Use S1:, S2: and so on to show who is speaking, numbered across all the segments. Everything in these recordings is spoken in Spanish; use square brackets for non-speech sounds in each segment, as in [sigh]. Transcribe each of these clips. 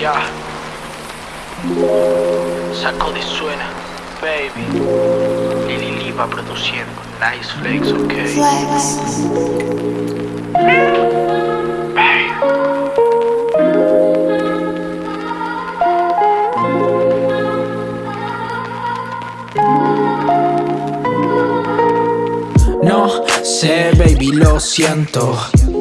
S1: Ya. Saco de suena, baby. Lili Lee va produciendo. Nice flex, ok. Hey.
S2: No sé, baby, lo siento.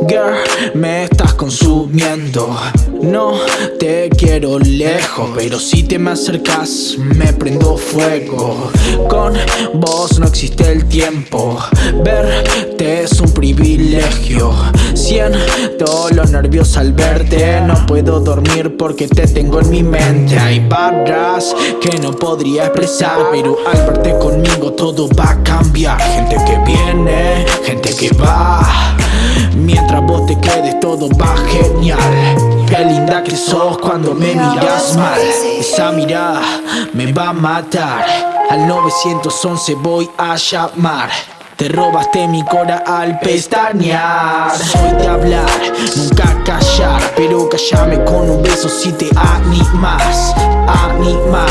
S2: Girl, me consumiendo. No te quiero lejos, pero si te me acercas, me prendo fuego. Con vos no existe el tiempo. Verte es un privilegio. Siento los nervios al verte. No puedo dormir porque te tengo en mi mente. Hay barras que no podría expresar, pero al verte conmigo todo va a cambiar. Gente que viene, gente que va. Todo va genial. Qué linda que sos cuando me miras mal. Esa mirada me va a matar. Al 911 voy a llamar. Te robaste mi cora al pestañear. Soy de hablar, nunca callar. Pero callame con un beso si te animas. Animal,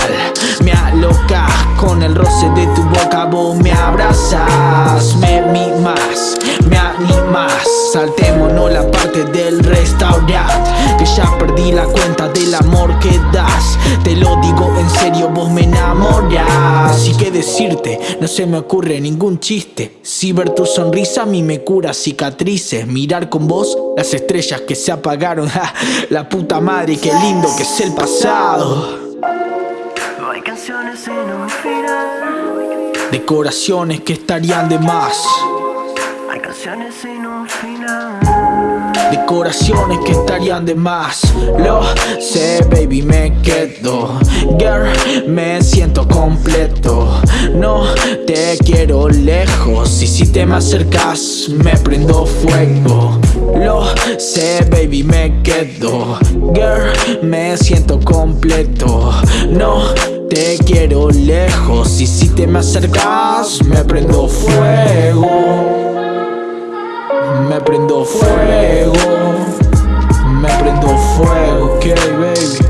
S2: me alocas Con el roce de tu boca vos me abrazas Que ya perdí la cuenta del amor que das. Te lo digo en serio, vos me enamoras Y que decirte, no se me ocurre ningún chiste. Si ver tu sonrisa a mí me cura cicatrices. Mirar con vos las estrellas que se apagaron. [laughs] La puta madre, qué lindo que es el pasado.
S3: No hay canciones sin un final.
S2: Decoraciones que estarían de más.
S3: Hay canciones sin un final
S2: Decoraciones que estarían de más. Lo sé, baby, me quedo. Girl, me siento completo. No te quiero lejos. Y si te me acercas, me prendo fuego. Lo sé, baby, me quedo. Girl, me siento completo. No te quiero lejos. Y si te me acercas, me prendo fuego me prendo fuego, me prendo fuego, ok baby.